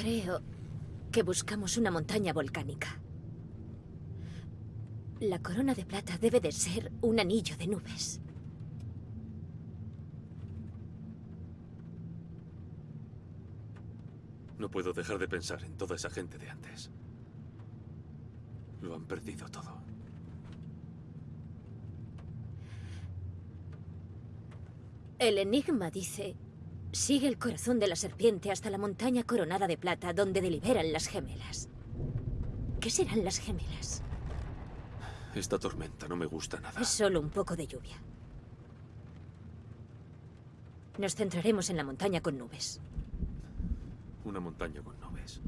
Creo que buscamos una montaña volcánica. La corona de plata debe de ser un anillo de nubes. No puedo dejar de pensar en toda esa gente de antes. Lo han perdido todo. El enigma dice, sigue el corazón de la serpiente hasta la montaña coronada de plata donde deliberan las gemelas. ¿Qué serán las gemelas? Esta tormenta no me gusta nada. Es solo un poco de lluvia. Nos centraremos en la montaña con nubes. Una montaña con nubes.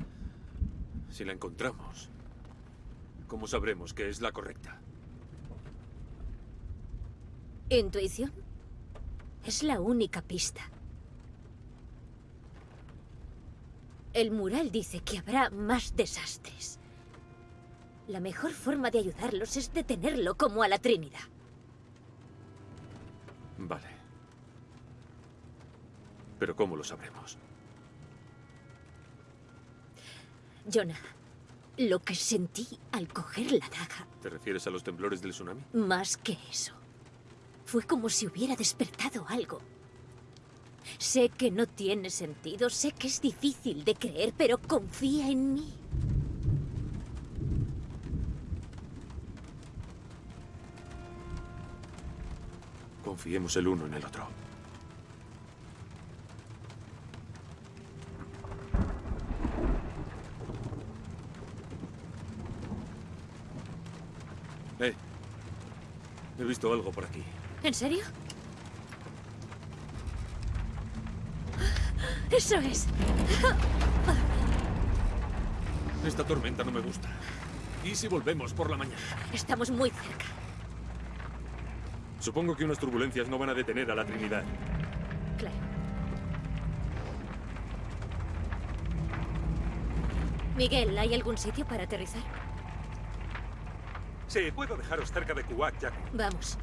Si la encontramos, ¿cómo sabremos que es la correcta? ¿Intuición? Es la única pista. El mural dice que habrá más desastres. La mejor forma de ayudarlos es detenerlo como a la Trinidad. Vale. Pero ¿cómo lo sabremos? Jonah, lo que sentí al coger la daga... ¿Te refieres a los temblores del tsunami? Más que eso. Fue como si hubiera despertado algo. Sé que no tiene sentido, sé que es difícil de creer, pero confía en mí. Confiemos el uno en el otro. Eh, he visto algo por aquí. ¿En serio? ¡Eso es! Esta tormenta no me gusta. ¿Y si volvemos por la mañana? Estamos muy cerca. Supongo que unas turbulencias no van a detener a la Trinidad. Claro. Miguel, ¿hay algún sitio para aterrizar? Sí, puedo dejaros cerca de Kuwait, Jack. Vamos.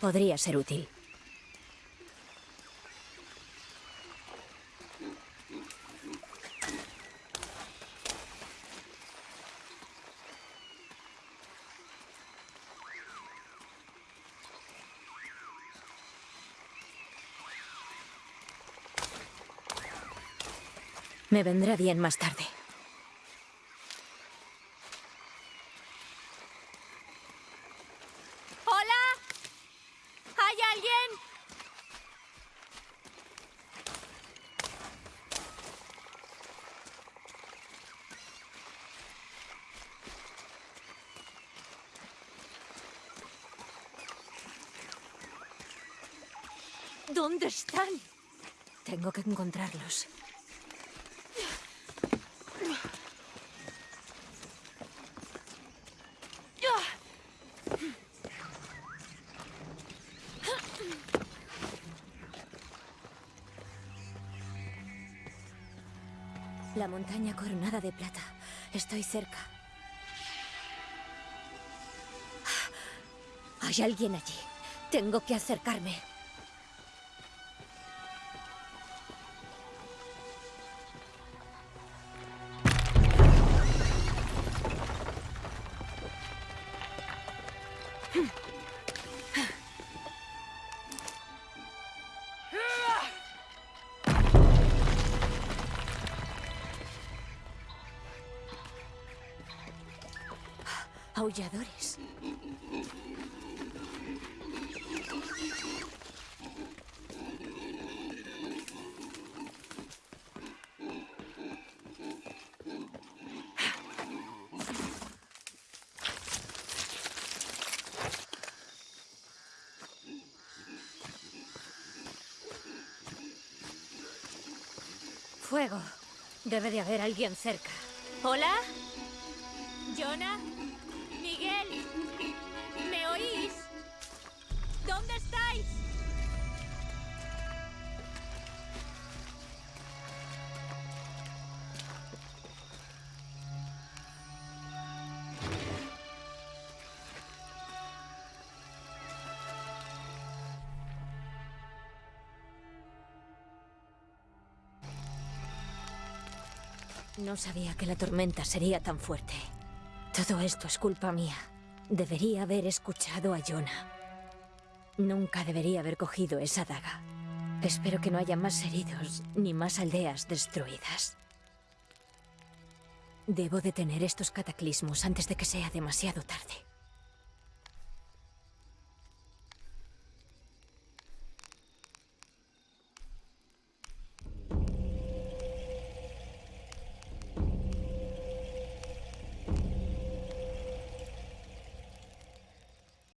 Podría ser útil. Me vendrá bien más tarde. ¿Dónde están? Tengo que encontrarlos. La montaña coronada de plata. Estoy cerca. Hay alguien allí. Tengo que acercarme. Aulladores. Fuego. Debe de haber alguien cerca. ¿Hola? ¿Jonah? ¿Miguel? ¿Me oís? ¿Dónde estáis? No sabía que la tormenta sería tan fuerte. Todo esto es culpa mía. Debería haber escuchado a Jonah. Nunca debería haber cogido esa daga. Espero que no haya más heridos ni más aldeas destruidas. Debo detener estos cataclismos antes de que sea demasiado tarde.